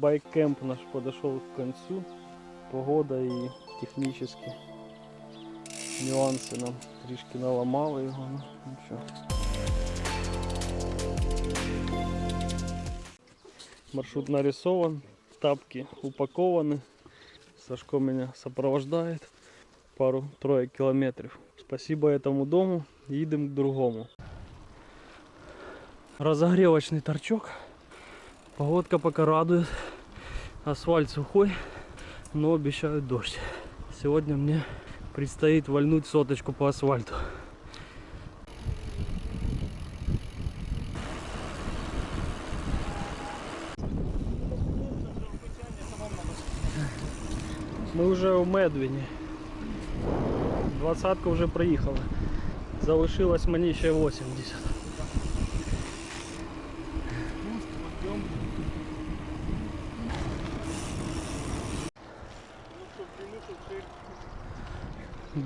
Байк-кемп наш подошел к концу. Погода и технические нюансы нам трішки наламали його. Ну. Маршрут нарисован, тапки упакованы. Сашко меня сопровождает пару-трое километров. Спасибо этому дому. Едем к другому. Разогревочный торчок. Погодка пока радует. Асфальт сухой, но обещают дождь. Сегодня мне предстоит вальнуть соточку по асфальту. Ми вже у Медвіні. Двадцятка вже проїхала. Залишилось мені ще 80.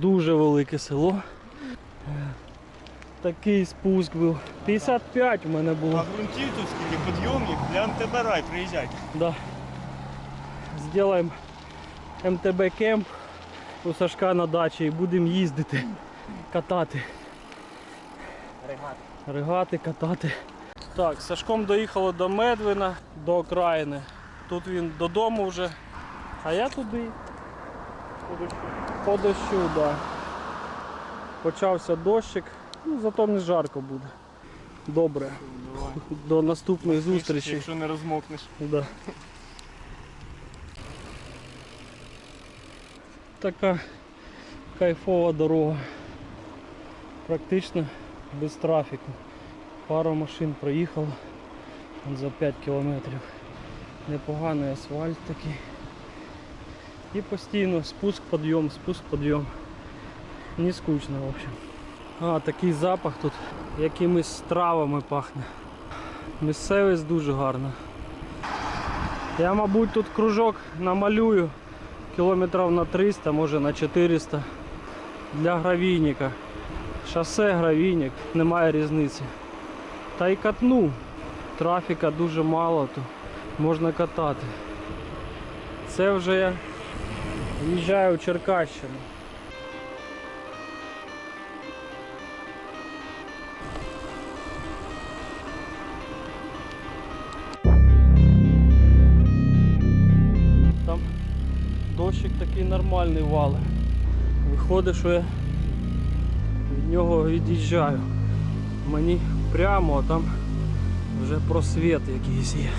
Дуже велике село. Такий спуск був. 55 у мене було. А грунтів тут скільки підйомник для МТБ рай приїжджайте. Да. Сделаем МТБ кемп у Сашка на дачі і будемо їздити, катати. Регат. Ригати, катати. Так, з Сашком доїхали до Медвина, до окраїни. Тут він додому вже. А я туди. По дощу, да. Почався дощик, ну зато не жарко буде. Добре. До наступної зустрічі. Якщо не розмокнеш. Да. Така кайфова дорога. Практично без трафіку. Пара машин проїхала за 5 кілометрів. Непоганий асфальт такий. І постійно спуск, підйом, спуск, підйом. Не скучно, в общем. А, такий запах тут якимись травами пахне. Місцевість дуже гарна. Я, мабуть, тут кружок намалюю кілометрів на 300, може на 400 для гравійника. Шосе, гравійник, немає різниці. Та й катну. Трафіка дуже мало, то можна катати. Це вже я їжджаю в Черкащину. Там дощик такий нормальний вали. Виходить, що я від нього від'їжджаю. Мені прямо, а там вже просвіт якийсь є.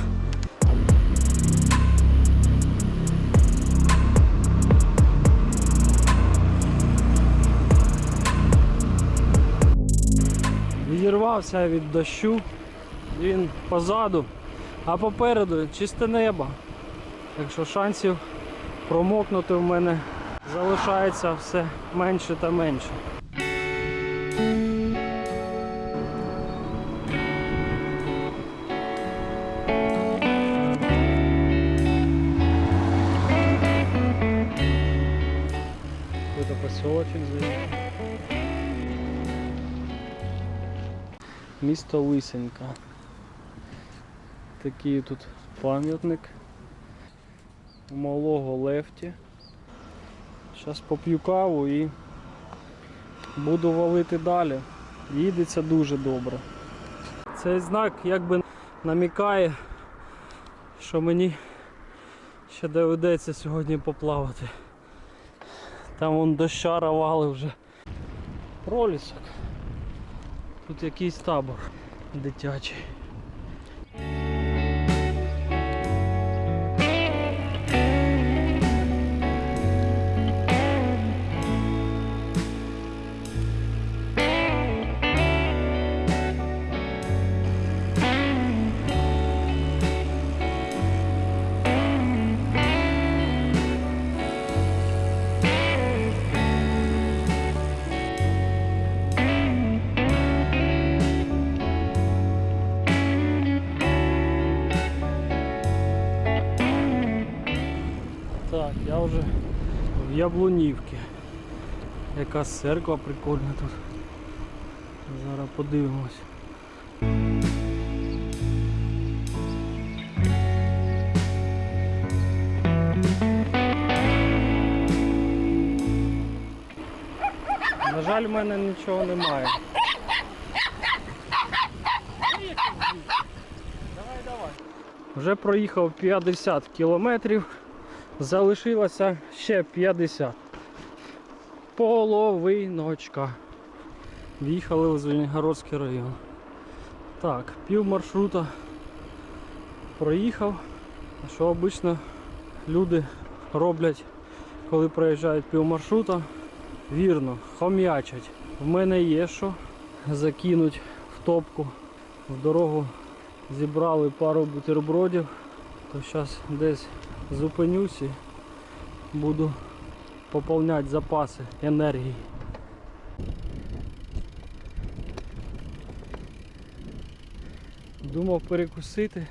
Відірвався від дощу, він позаду, а попереду чисте небо. Так що шансів промокнути в мене залишається все менше та менше. Какой-то поселочек заехал. Місто Лисенька. Такий тут пам'ятник малого лефті. Зараз поп'ю каву і буду валити далі. Їдеться дуже добре. Цей знак якби намікає, що мені ще доведеться сьогодні поплавати. Там вон дощара вали вже. Пролісок. Тут якийсь табор дитячий. Так, я вже в Яблунівці. Якась церква прикольна тут. Зараз подивимось. На жаль, в мене нічого немає. Давай, давай. Вже проїхав 50 кілометрів залишилося ще 50. Половиночка. В'їхали в Звенигородський район. Так, пів маршрута проїхав. Що обично люди роблять, коли проїжджають пів маршрута? Вірно, хом'ячать. В мене є що закинуть в топку в дорогу зібрали пару бутербродів, то зараз десь зупинюсь і буду поповняти запаси енергії. Думав перекусити.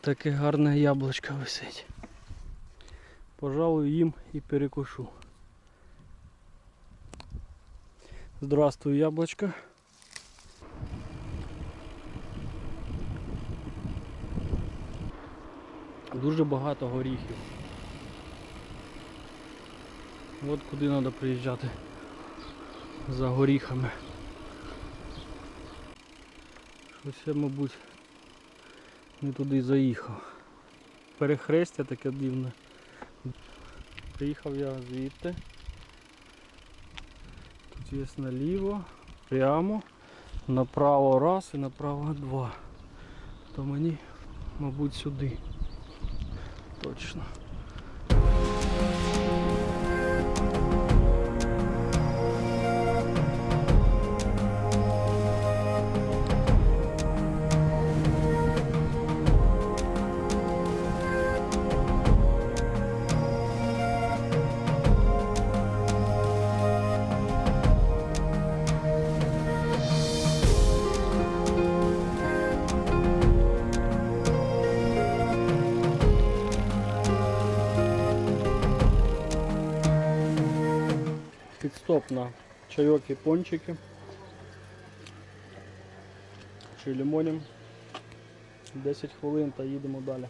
Таке гарне яблучко висить. Пожалуй, їм і перекушу. Здравствуй, яблочко. Дуже багато горіхів. От куди треба приїжджати за горіхами. Щось я, мабуть, не туди заїхав. Перехрестя таке дивне. Приїхав я звідти. Тут є наліво, прямо, направо раз і направо два. То мені, мабуть, сюди. Точно. На чайок і пончики. Чи лимонім. 10 хвилин та їдемо далі.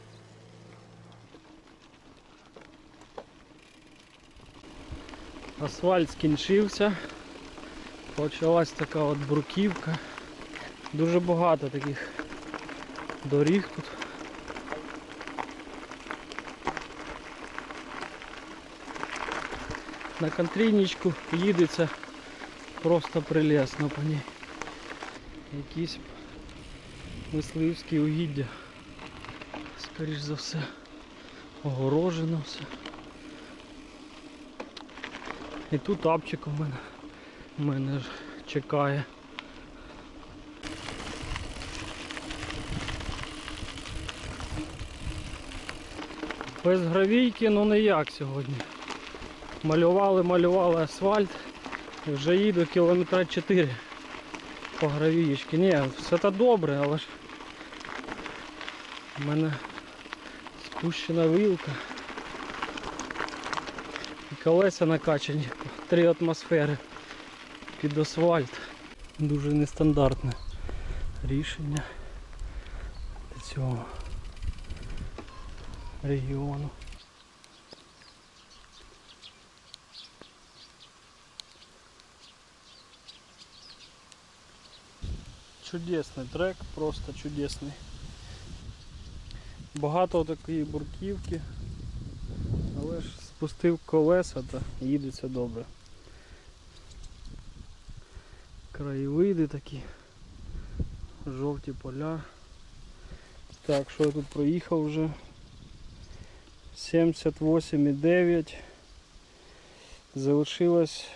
Асфальт скінчився. Почалась така от бруківка. Дуже багато таких доріг тут. На контрійничку їдеться просто прелесно по ній. Якісь мисливські угіддя. Скоріш за все. Огорожено все. І тут апчик у мене, мене ж чекає. Без гравійки, ну ніяк сьогодні. Малювали, малювали асфальт. Вже їду кілометра 4 по гравієчки. Ні, все це добре, але ж в мене спущена вилка. І колеса накачані 3 атмосфери під асфальт. Дуже нестандартне рішення для цього регіону. Чудесний трек, просто чудесний. Багато такої бурківки, але ж спустив колеса та їдеться добре. Краєвиди такі, жовті поля. Так, що я тут проїхав вже? 78,9. Залишилось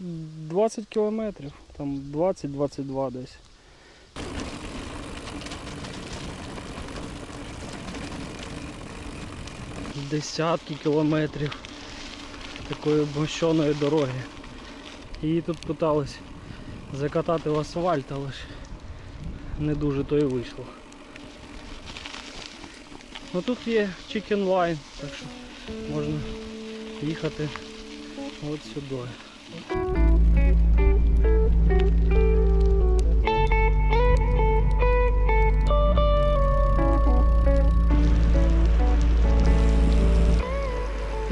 20 кілометрів, там 20-22 десь. Десятки кілометрів такої обмощеної дороги. Її тут питались закатати в асфальт, але ж не дуже то і вийшло. Ну тут є chicken line, так що можна їхати от сюди.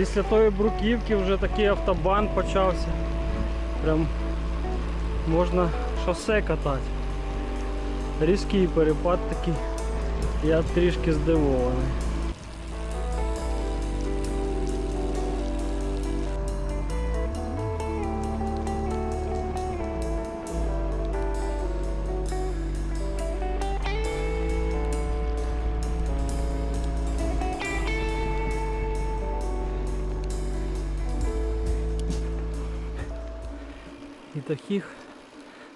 Після тої бруківки вже такий автобан почався. Прям можна шосе катати. Різкий перепад такий. Я трішки здивований. І таких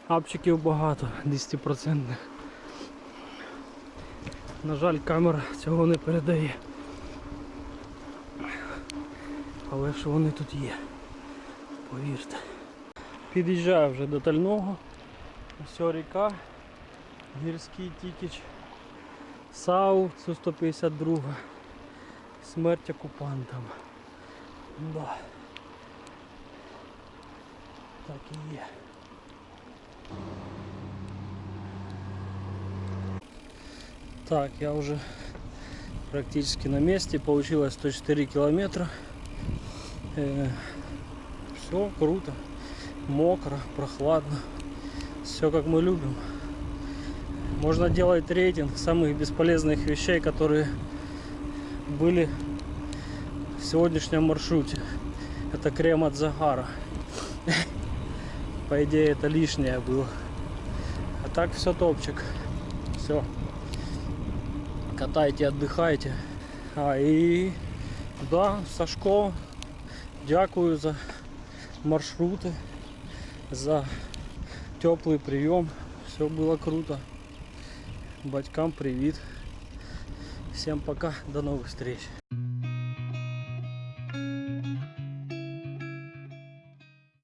апчиків багато, 10%. На жаль, камера цього не передає. Але ж вони тут є. Повірте. Під'їжджаю вже до Тального. Ось ріка. Гірський тікіч. САУ Су-152. Смерть окупантам. Да. Так і є. Так, я уже практически на месте. Получилось 104 километра. все круто. Мокро, прохладно. Все как мы любим. Можно делать рейтинг самых бесполезных вещей, которые были в сегодняшнем маршруте. Это крем от загара. По идее это лишнее было. А так все топчик. Все. Катайте, отдыхайте. А і да, Сашко, дякую за маршрути, за теплий прийом. Все було круто. Батькам привіт. Всем пока, до новых встреч.